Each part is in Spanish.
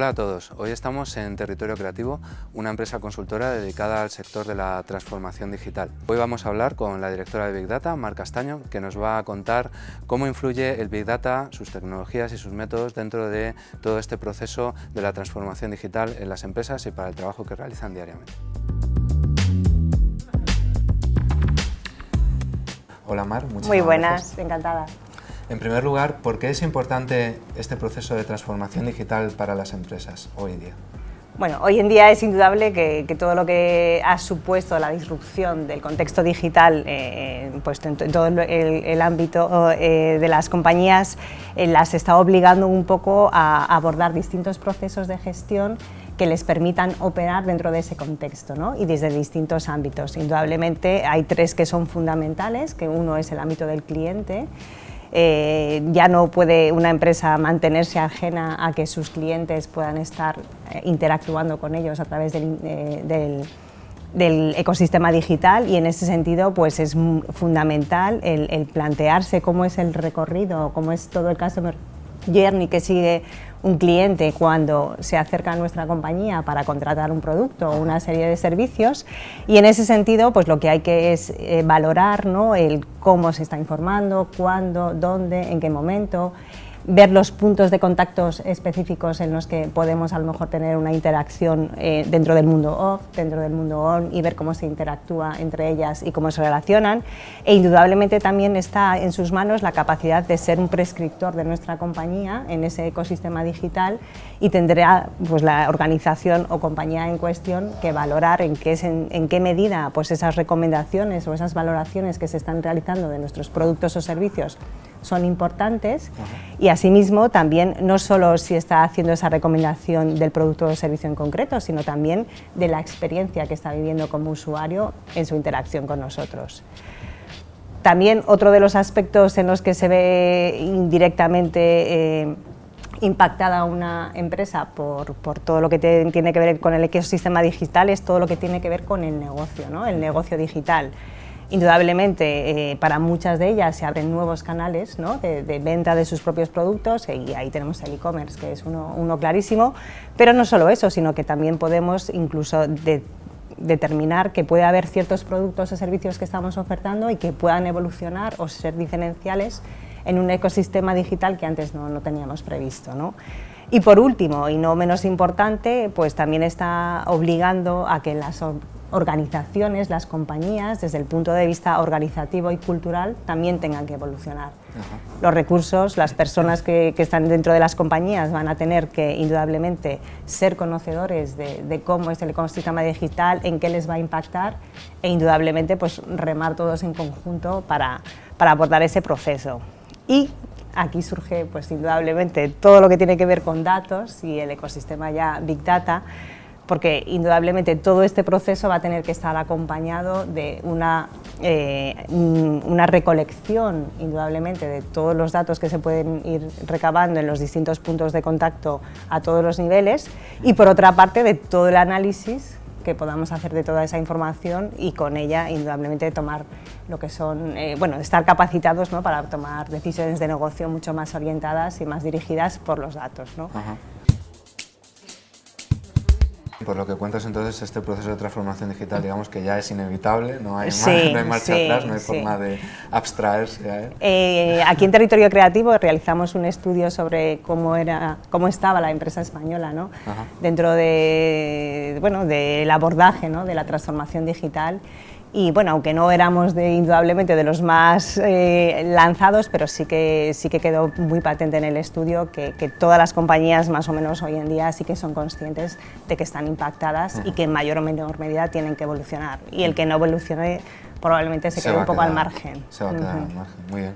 Hola a todos, hoy estamos en Territorio Creativo, una empresa consultora dedicada al sector de la transformación digital. Hoy vamos a hablar con la directora de Big Data, Mar Castaño, que nos va a contar cómo influye el Big Data, sus tecnologías y sus métodos dentro de todo este proceso de la transformación digital en las empresas y para el trabajo que realizan diariamente. Hola Mar, muchas Muy buenas, encantada. En primer lugar, ¿por qué es importante este proceso de transformación digital para las empresas hoy en día? Bueno, hoy en día es indudable que, todo lo que ha supuesto la disrupción del contexto digital eh, pues en, todo el, ámbito eh, de las compañías eh, las está obligando un poco a abordar distintos procesos de gestión que les permitan operar dentro de ese contexto ¿no? y desde distintos ámbitos. Indudablemente hay tres que son fundamentales, que uno es el ámbito del cliente, eh, ya no puede una empresa mantenerse ajena a que sus clientes puedan estar eh, interactuando con ellos a través eh, del, ecosistema digital. Y en ese sentido pues es fundamental el, el, plantearse cómo es el recorrido, cómo es todo el customer journey que sigue un cliente cuando se acerca a nuestra compañía para contratar un producto o una serie de servicios y en ese sentido pues lo que hay que es eh, valorar ¿no? el cómo se está informando, cuándo, dónde, en qué momento ver los puntos de contactos específicos en los que podemos a lo mejor tener una interacción eh, dentro del mundo off, dentro del mundo on y ver cómo se interactúa entre ellas y cómo se relacionan. E indudablemente también está en sus manos la capacidad de ser un prescriptor de nuestra compañía en ese ecosistema digital y tendrá pues, la organización o compañía en cuestión que valorar en qué, en, qué medida pues, esas recomendaciones o esas valoraciones que se están realizando de nuestros productos o servicios son importantes y asimismo también no solo si está haciendo esa recomendación del producto o servicio en concreto, sino también de la experiencia que está viviendo como usuario en su interacción con nosotros. También otro de los aspectos en los que se ve indirectamente eh, impactada una empresa por, todo lo que tiene que ver con el ecosistema digital es todo lo que tiene que ver con el negocio, ¿no? el negocio digital. Indudablemente, eh, para muchas de ellas se abren nuevos canales de, venta de sus propios productos y ahí tenemos el e-commerce, que es uno, clarísimo, pero no solo eso, sino que también podemos incluso determinar que puede haber ciertos productos o servicios que estamos ofertando y que puedan evolucionar o ser diferenciales en un ecosistema digital que antes no, no teníamos previsto. ¿no? Y por último, y no menos importante, pues también está obligando a que las organizaciones, las compañías, desde el punto de vista organizativo y cultural, también tengan que evolucionar. Los recursos, las personas que, están dentro de las compañías van a tener que, indudablemente, ser conocedores de, cómo es el ecosistema digital, en qué les va a impactar e, indudablemente, pues, remar todos en conjunto para, para abordar ese proceso. Y aquí surge, pues, indudablemente, todo lo que tiene que ver con datos y el ecosistema ya Big Data, porque indudablemente todo este proceso va a tener que estar acompañado de una, eh, una recolección, indudablemente, de todos los datos que se pueden ir recabando en los distintos puntos de contacto a todos los niveles y por otra parte de todo el análisis que podamos hacer de toda esa información y con ella indudablemente tomar lo que son, eh, bueno, estar capacitados ¿no? para tomar decisiones de negocio mucho más orientadas y más dirigidas por los datos. ¿no? Por lo que cuentas entonces, este proceso de transformación digital, digamos que ya es inevitable, no hay, marcha atrás, no hay forma de abstraerse a él. Eh, aquí en Territorio Creativo realizamos un estudio sobre cómo, era, cómo estaba la empresa española ¿no? dentro de, bueno, del abordaje ¿no? de la transformación digital y bueno, aunque no éramos de, indudablemente de los más eh, lanzados, pero sí que, sí que quedó muy patente en el estudio que, que, todas las compañías más o menos hoy en día sí que son conscientes de que están impactadas y que en mayor o menor medida tienen que evolucionar. Y el que no evolucione probablemente se, quede un poco al margen. Se va a quedar al margen, muy bien.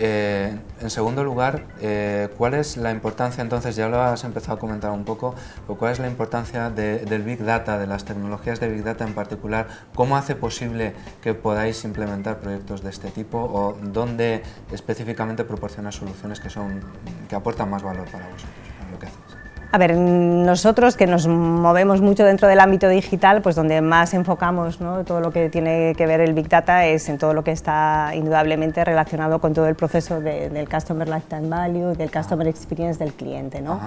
Eh, en segundo lugar, eh, ¿cuál es la importancia, entonces ya lo has empezado a comentar un poco, cuál es la importancia del Big Data, de las tecnologías de Big Data en particular? ¿Cómo hace posible que podáis implementar proyectos de este tipo o dónde específicamente proporciona soluciones que, son, que aportan más valor para vosotros, lo que hacéis? A ver, nosotros que nos movemos mucho dentro del ámbito digital, pues donde más enfocamos ¿no? todo lo que tiene que ver el Big Data es en todo lo que está indudablemente relacionado con todo el proceso del Customer Lifetime Value, del Customer Experience del cliente. ¿no?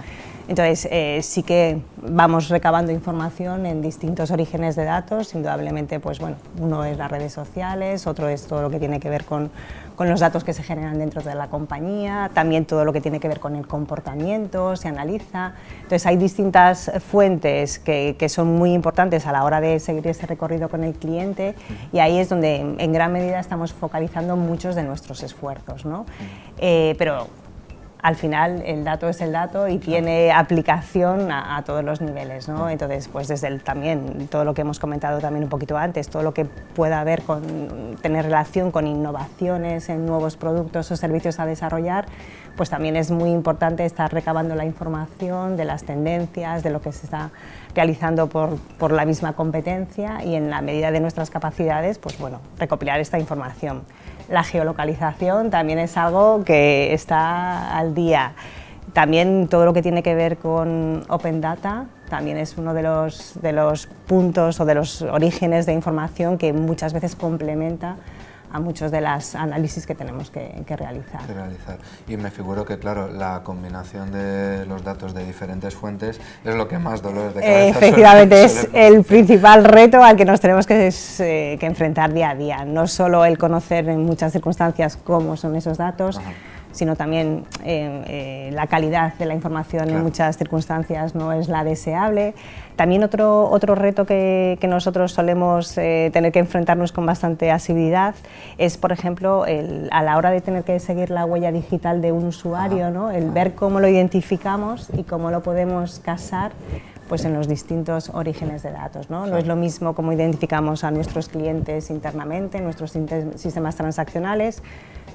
Entonces, eh, sí que vamos recabando información en distintos orígenes de datos, indudablemente, pues bueno, uno es las redes sociales, otro es todo lo que tiene que ver con, con los datos que se generan dentro de la compañía, también todo lo que tiene que ver con el comportamiento, se analiza, entonces hay distintas fuentes que, son muy importantes a la hora de seguir ese recorrido con el cliente y ahí es donde en, gran medida estamos focalizando muchos de nuestros esfuerzos. ¿no? Eh, pero al final el dato es el dato y tiene aplicación a, todos los niveles, ¿no? Entonces, pues desde el, también todo lo que hemos comentado también un poquito antes, todo lo que pueda haber con tener relación con innovaciones en nuevos productos o servicios a desarrollar, pues también es muy importante estar recabando la información de las tendencias, de lo que se está realizando por, por la misma competencia y en la medida de nuestras capacidades, pues bueno, recopilar esta información. La geolocalización también es algo que está al día. También todo lo que tiene que ver con Open Data también es uno de los, de los puntos o de los orígenes de información que muchas veces complementa a muchos de los análisis que tenemos que, realizar. realizar. Y me figuro que, claro, la combinación de los datos de diferentes fuentes es lo que más dolores de cabeza Efectivamente, es el principal reto al que nos tenemos que, eh, que, enfrentar día a día. No solo el conocer en muchas circunstancias cómo son esos datos, sino también eh, eh, la calidad de la información en muchas circunstancias no es la deseable. También otro, otro reto que, que nosotros solemos eh, tener que enfrentarnos con bastante asiduidad es, por ejemplo, el, a la hora de tener que seguir la huella digital de un usuario, ¿no? el ver cómo lo identificamos y cómo lo podemos casar pues en los distintos orígenes de datos. ¿no? no es lo mismo cómo identificamos a nuestros clientes internamente, en nuestros sistemas transaccionales,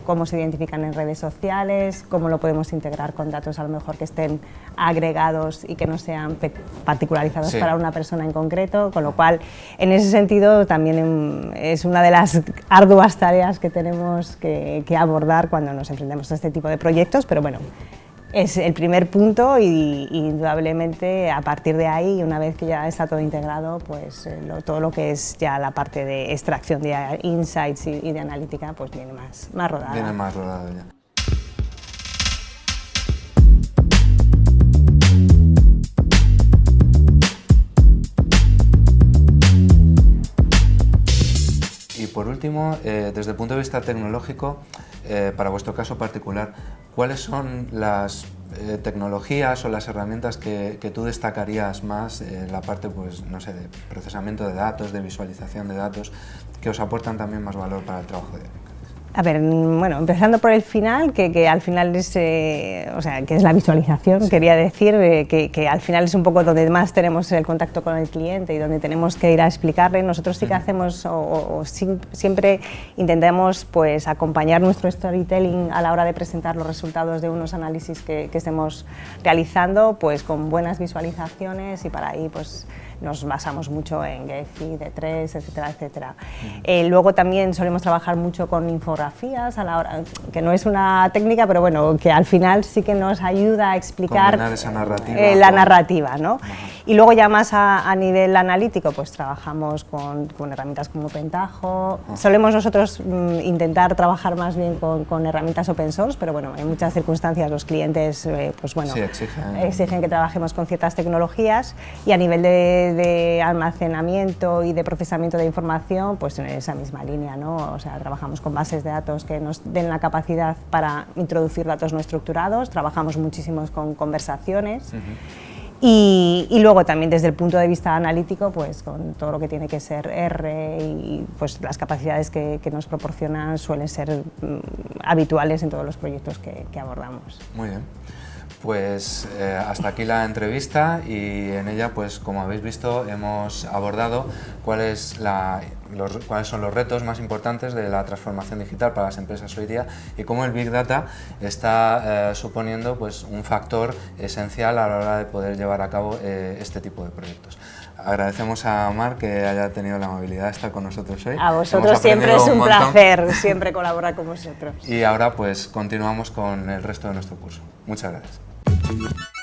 cómo se identifican en redes sociales, cómo lo podemos integrar con datos a lo mejor que estén agregados y que no sean particularizados para una persona en concreto, con lo cual en ese sentido también em, es una de las arduas tareas que tenemos que, que abordar cuando nos enfrentamos a este tipo de proyectos, pero bueno, es el primer punto y, indudablemente a partir de ahí, una vez que ya está todo integrado, pues eh, todo lo que es ya la parte de extracción de insights y, de analítica pues viene más, más rodada. Viene más rodada ya. Y por último, eh, desde el punto de vista tecnológico, eh, para vuestro caso particular, ¿cuáles son las eh, tecnologías o las herramientas que, que, tú destacarías más en la parte, pues, no sé, de procesamiento de datos, de visualización de datos, que os aportan también más valor para el trabajo de a ver, bueno, empezando por el final, que, al final es, eh, o sea, que es la visualización, quería decir eh, que, al final es un poco donde más tenemos el contacto con el cliente y donde tenemos que ir a explicarle. Nosotros sí que hacemos, o, siempre intentamos pues, acompañar nuestro storytelling a la hora de presentar los resultados de unos análisis que, que estemos realizando, pues con buenas visualizaciones y para ahí pues nos basamos mucho en Gephi, D3, etcétera, etcétera. Eh, luego también solemos trabajar mucho con infografías, a la hora, que no es una técnica, pero bueno, que al final sí que nos ayuda a explicar eh, la narrativa. ¿no? Y luego ya más a, nivel analítico, pues trabajamos con, con herramientas como Pentaho. Solemos nosotros mm, intentar trabajar más bien con, con, herramientas open source, pero bueno, en muchas circunstancias los clientes eh, pues bueno, exigen. exigen que trabajemos con ciertas tecnologías y a nivel de de, almacenamiento y de procesamiento de información, pues en esa misma línea, ¿no? O sea, trabajamos con bases de datos que nos den la capacidad para introducir datos no estructurados, trabajamos muchísimo con conversaciones. Y, luego también desde el punto de vista analítico, pues con todo lo que tiene que ser R y pues las capacidades que, nos proporcionan suelen ser mm, habituales en todos los proyectos que, que abordamos. Muy bien. Pues eh, hasta aquí la entrevista y en ella, pues como habéis visto, hemos abordado cuáles son los retos más importantes de la transformación digital para las empresas hoy día y cómo el Big Data está eh, suponiendo pues, un factor esencial a la hora de poder llevar a cabo eh, este tipo de proyectos. Agradecemos a Mar que haya tenido la amabilidad de estar con nosotros hoy. A vosotros siempre es un, placer, siempre colaborar con vosotros. Y ahora pues continuamos con el resto de nuestro curso. Muchas gracias. Thank you.